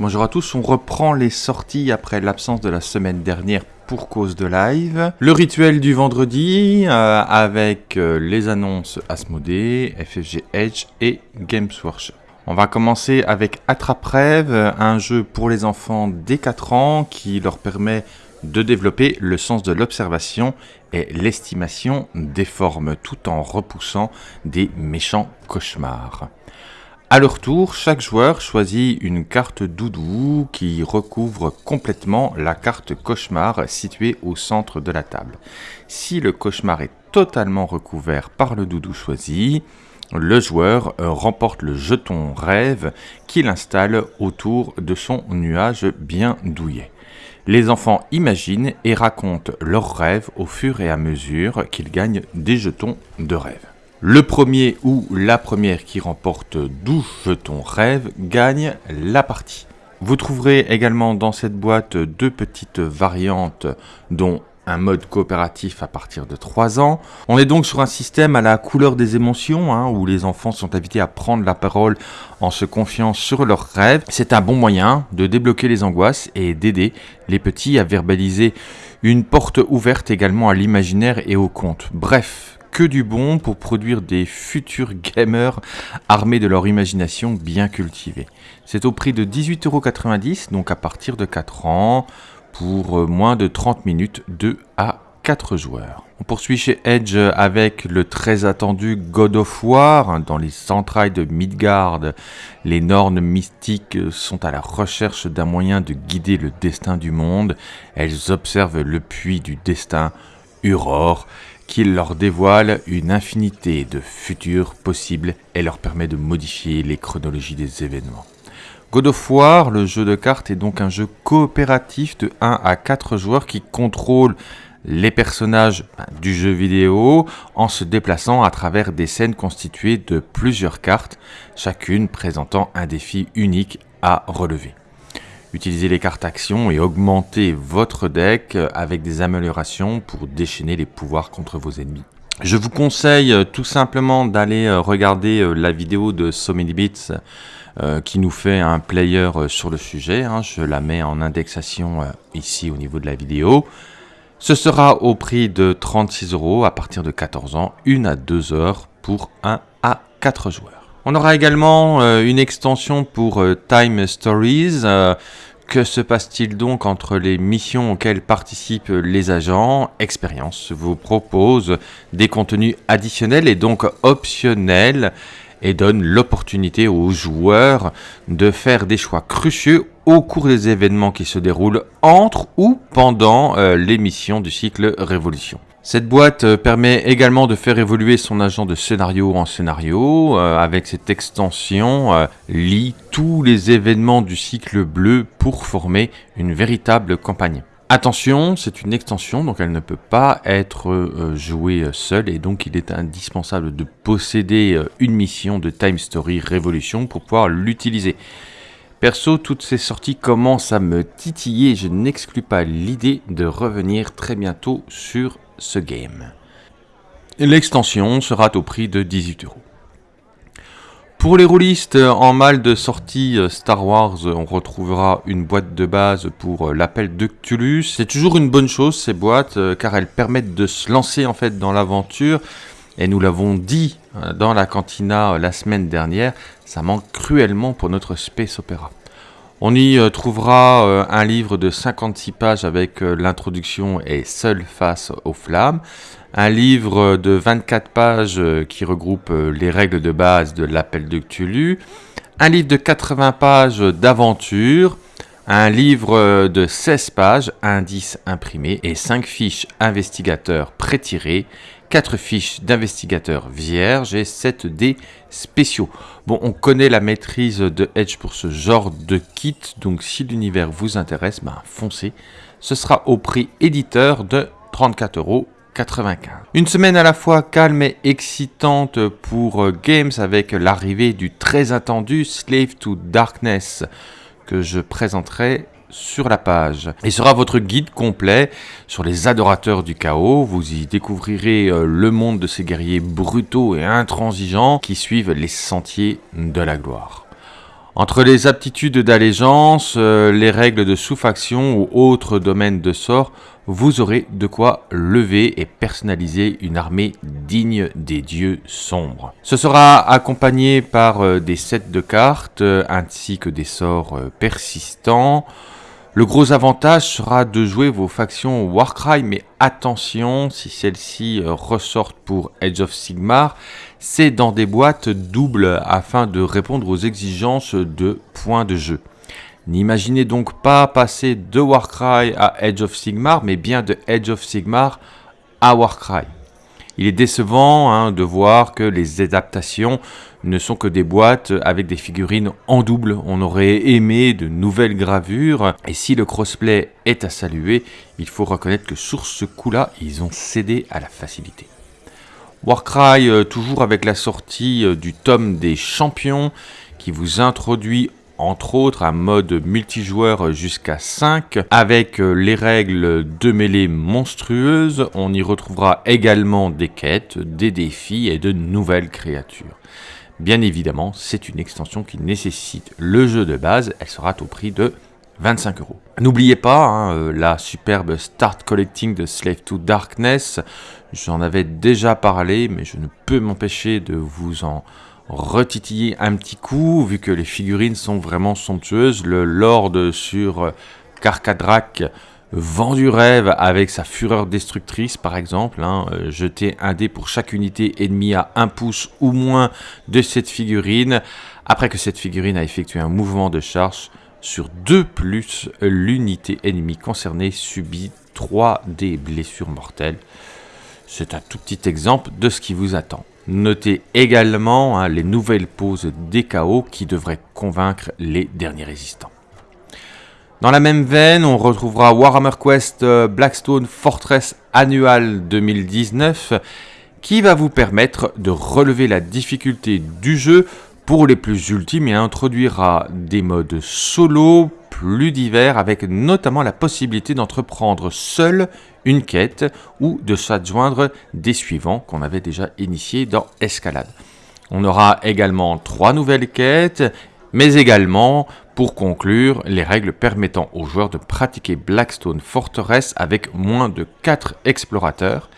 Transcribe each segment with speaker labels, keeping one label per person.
Speaker 1: Bonjour à tous, on reprend les sorties après l'absence de la semaine dernière pour cause de live. Le rituel du vendredi euh, avec euh, les annonces Asmodée, FFG Edge et Games Workshop. On va commencer avec Attrape-Rêve, un jeu pour les enfants dès 4 ans qui leur permet de développer le sens de l'observation et l'estimation des formes tout en repoussant des méchants cauchemars. À leur tour, chaque joueur choisit une carte doudou qui recouvre complètement la carte cauchemar située au centre de la table. Si le cauchemar est totalement recouvert par le doudou choisi, le joueur remporte le jeton rêve qu'il installe autour de son nuage bien douillet. Les enfants imaginent et racontent leurs rêves au fur et à mesure qu'ils gagnent des jetons de rêve. Le premier ou la première qui remporte 12 jetons rêve gagne la partie. Vous trouverez également dans cette boîte deux petites variantes dont un mode coopératif à partir de 3 ans. On est donc sur un système à la couleur des émotions, hein, où les enfants sont invités à prendre la parole en se confiant sur leurs rêves. C'est un bon moyen de débloquer les angoisses et d'aider les petits à verbaliser une porte ouverte également à l'imaginaire et au conte. Bref, que du bon pour produire des futurs gamers armés de leur imagination bien cultivée. C'est au prix de 18,90€, donc à partir de 4 ans, pour euh, moins de 30 minutes, 2 à 4 joueurs. On poursuit chez Edge avec le très attendu God of War. Dans les entrailles de Midgard, les Nornes mystiques sont à la recherche d'un moyen de guider le destin du monde. Elles observent le puits du destin, Uror, qu'il leur dévoile une infinité de futurs possibles et leur permet de modifier les chronologies des événements. God of War, le jeu de cartes, est donc un jeu coopératif de 1 à 4 joueurs qui contrôlent les personnages ben, du jeu vidéo en se déplaçant à travers des scènes constituées de plusieurs cartes, chacune présentant un défi unique à relever. Utilisez les cartes actions et augmentez votre deck avec des améliorations pour déchaîner les pouvoirs contre vos ennemis. Je vous conseille euh, tout simplement d'aller euh, regarder euh, la vidéo de So Many Bits qui nous fait un player sur le sujet. Hein. Je la mets en indexation ici au niveau de la vidéo. Ce sera au prix de 36 euros à partir de 14 ans, 1 à 2 heures pour 1 à 4 joueurs. On aura également euh, une extension pour euh, Time Stories. Euh, que se passe-t-il donc entre les missions auxquelles participent les agents? Expérience vous propose des contenus additionnels et donc optionnels et donne l'opportunité aux joueurs de faire des choix cruciaux au cours des événements qui se déroulent entre ou pendant les missions du cycle Révolution. Cette boîte euh, permet également de faire évoluer son agent de scénario en scénario. Euh, avec cette extension, euh, lit tous les événements du cycle bleu pour former une véritable campagne. Attention, c'est une extension, donc elle ne peut pas être jouée seule et donc il est indispensable de posséder une mission de Time Story Révolution pour pouvoir l'utiliser. Perso, toutes ces sorties commencent à me titiller, je n'exclus pas l'idée de revenir très bientôt sur ce game. L'extension sera au prix de 18 euros. Pour les roulistes en mal de sortie euh, Star Wars, on retrouvera une boîte de base pour euh, l'appel de Cthulhu. C'est toujours une bonne chose ces boîtes euh, car elles permettent de se lancer en fait dans l'aventure. Et nous l'avons dit dans la cantina la semaine dernière, ça manque cruellement pour notre space opéra. On y euh, trouvera euh, un livre de 56 pages avec euh, l'introduction et seul face aux flammes, un livre de 24 pages qui regroupe les règles de base de l'appel de Cthulhu, un livre de 80 pages d'aventure, un livre de 16 pages, indices imprimés et 5 fiches investigateurs pré-tirées 4 fiches d'investigateurs vierges et 7 dés spéciaux. Bon, on connaît la maîtrise de Edge pour ce genre de kit, donc si l'univers vous intéresse, ben foncez. Ce sera au prix éditeur de 34 euros. Une semaine à la fois calme et excitante pour euh, Games avec l'arrivée du très attendu Slave to Darkness que je présenterai sur la page. Et sera votre guide complet sur les adorateurs du chaos. Vous y découvrirez euh, le monde de ces guerriers brutaux et intransigeants qui suivent les sentiers de la gloire. Entre les aptitudes d'allégeance, euh, les règles de sous-faction ou autres domaines de sort, vous aurez de quoi lever et personnaliser une armée digne des dieux sombres. Ce sera accompagné par euh, des sets de cartes ainsi que des sorts persistants. Le gros avantage sera de jouer vos factions Warcry, mais attention, si celles-ci ressortent pour Edge of Sigmar, c'est dans des boîtes doubles afin de répondre aux exigences de points de jeu. N'imaginez donc pas passer de Warcry à Edge of Sigmar, mais bien de Edge of Sigmar à Warcry. Il est décevant hein, de voir que les adaptations ne sont que des boîtes avec des figurines en double. On aurait aimé de nouvelles gravures. Et si le crossplay est à saluer, il faut reconnaître que sur ce coup-là, ils ont cédé à la facilité. Warcry, euh, toujours avec la sortie euh, du tome des champions, qui vous introduit entre autres un mode multijoueur jusqu'à 5 avec euh, les règles de mêlée monstrueuses. On y retrouvera également des quêtes, des défis et de nouvelles créatures. Bien évidemment, c'est une extension qui nécessite le jeu de base. Elle sera au prix de 25 euros. N'oubliez pas hein, euh, la superbe Start Collecting de Slave to Darkness. J'en avais déjà parlé, mais je ne peux m'empêcher de vous en retitiller un petit coup, vu que les figurines sont vraiment somptueuses. Le Lord sur Carcadrak vend du rêve avec sa fureur destructrice, par exemple. Hein, euh, jeter un dé pour chaque unité ennemie à 1 pouce ou moins de cette figurine. Après que cette figurine a effectué un mouvement de charge, sur 2 plus, l'unité ennemie concernée subit 3 des blessures mortelles. C'est un tout petit exemple de ce qui vous attend. Notez également hein, les nouvelles poses des chaos qui devraient convaincre les derniers résistants. Dans la même veine, on retrouvera Warhammer Quest euh, Blackstone Fortress Annual 2019 qui va vous permettre de relever la difficulté du jeu pour les plus ultimes et introduira des modes solo plus divers avec notamment la possibilité d'entreprendre seul une quête ou de s'adjoindre des suivants qu'on avait déjà initiés dans Escalade. On aura également trois nouvelles quêtes, mais également, pour conclure, les règles permettant aux joueurs de pratiquer Blackstone Fortress avec moins de 4 explorateurs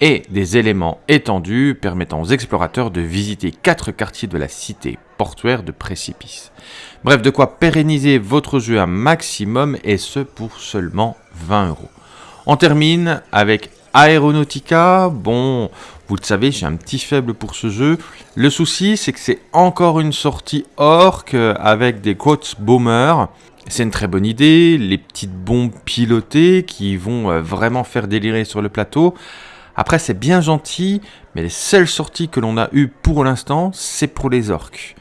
Speaker 1: et des éléments étendus permettant aux explorateurs de visiter quatre quartiers de la cité portuaire de Précipice. Bref, de quoi pérenniser votre jeu un maximum et ce pour seulement 20 euros. On termine avec Aeronautica. Bon, vous le savez, j'ai un petit faible pour ce jeu. Le souci, c'est que c'est encore une sortie orc avec des quotes bombers. C'est une très bonne idée, les petites bombes pilotées qui vont euh, vraiment faire délirer sur le plateau. Après, c'est bien gentil, mais les seules sorties que l'on a eues pour l'instant, c'est pour les orques.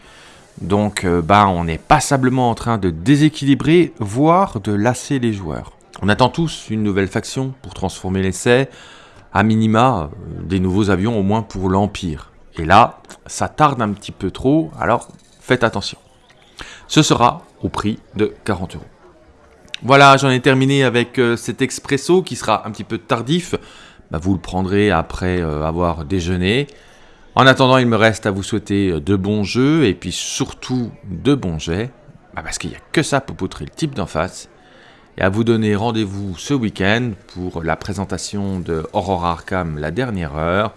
Speaker 1: Donc, euh, bah, on est passablement en train de déséquilibrer, voire de lasser les joueurs. On attend tous une nouvelle faction pour transformer l'essai, à minima, euh, des nouveaux avions au moins pour l'Empire. Et là, ça tarde un petit peu trop, alors faites attention. Ce sera au prix de 40 euros. Voilà, j'en ai terminé avec euh, cet expresso qui sera un petit peu tardif, bah, vous le prendrez après euh, avoir déjeuné. En attendant, il me reste à vous souhaiter de bons jeux et puis surtout de bons jets, bah, parce qu'il n'y a que ça pour poutrer le type d'en face. Et à vous donner rendez-vous ce week-end pour la présentation de Aurora Arkham la dernière heure,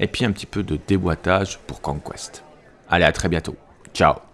Speaker 1: et puis un petit peu de déboîtage pour Conquest. Allez, à très bientôt. Ciao